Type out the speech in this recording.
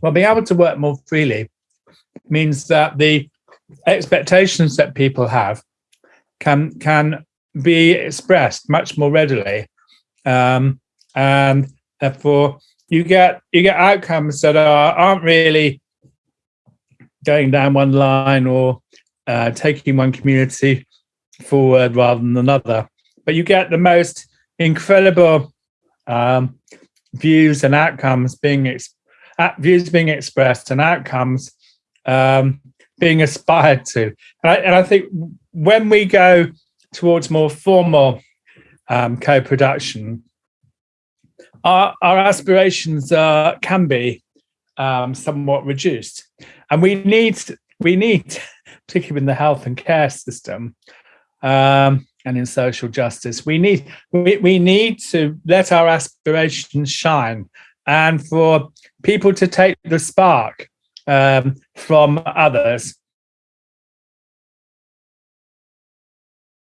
Well, being able to work more freely means that the expectations that people have can can be expressed much more readily, um, and therefore you get you get outcomes that are aren't really going down one line or uh, taking one community forward rather than another. But you get the most incredible um, views and outcomes being views being expressed and outcomes um, being aspired to. And I, and I, think when we go towards more formal um, co-production, our, our aspirations uh, can be um, somewhat reduced. And we need, we need, particularly in the health and care system um, and in social justice, we need, we, we need to let our aspirations shine and for people to take the spark um, from others